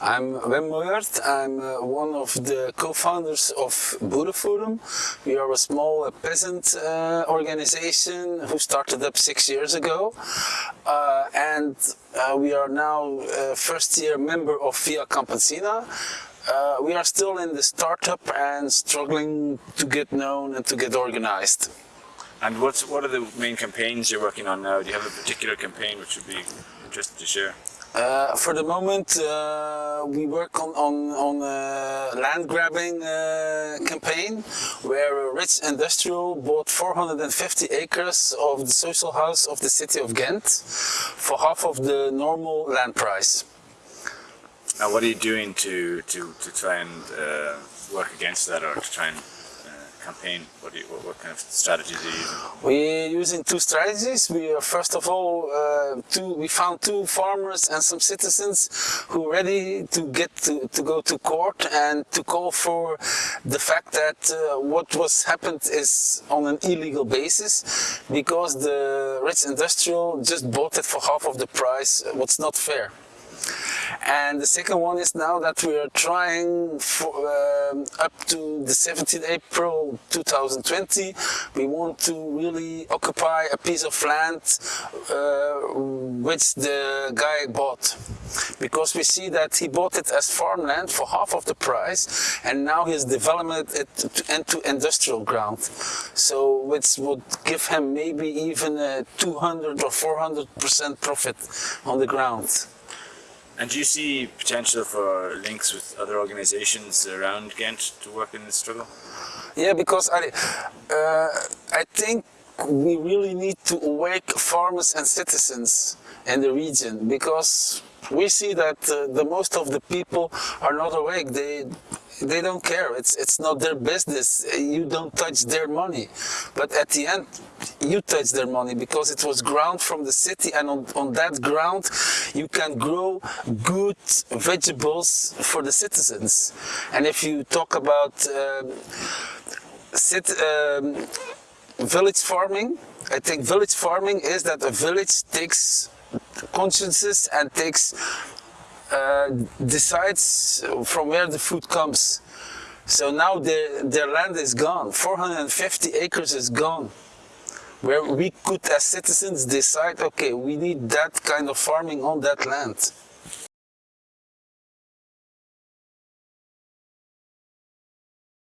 I'm Wim Moyart. I'm uh, one of the co-founders of Boerenforum. We are a small uh, peasant uh, organization who started up six years ago. Uh, and uh, we are now uh, first year member of Via Campesina. we are still in the startup and struggling to get known and to get organized. And what's, what are the main campaigns you're working on now? Do you have a particular campaign which would be interesting to share? Uh, for the moment, uh, we work on on, on a land grabbing uh, campaign where a rich industrial bought 450 acres of the social house of the city of Ghent for half of the normal land price. Now, what are you doing to to to try and uh, work against that, or to try and campaign? What, you, what, what, kind of strategies are you using? We're using two strategies. We are, first of all, uh, two, we found two farmers and some citizens who are ready to get to, to go to court and to call for the fact that uh, what was happened is on an illegal basis because the rich industrial just bought it for half of the price, what's not fair. And the second one is now that we are trying for, um, up to the 17th April 2020, we want to really occupy a piece of land uh, which the guy bought. Because we see that he bought it as farmland for half of the price and now he's developed it into industrial ground. So which would give him maybe even a 200 or 400% profit on the ground. And do you see potential for links with other organizations around Ghent to work in this struggle? Yeah, because I, uh, I think we really need to awake farmers and citizens in the region because we see that uh, the most of the people are not awake. They they don't care. It's it's not their business. You don't touch their money. But at the end, you touch their money because it was ground from the city, and on, on that ground, you can grow good vegetables for the citizens. And if you talk about um, city, um, village farming, I think village farming is that a village takes consciences and takes uh, decides from where the food comes. So now their, their land is gone, 450 acres is gone. Where we could as citizens decide, okay, we need that kind of farming on that land.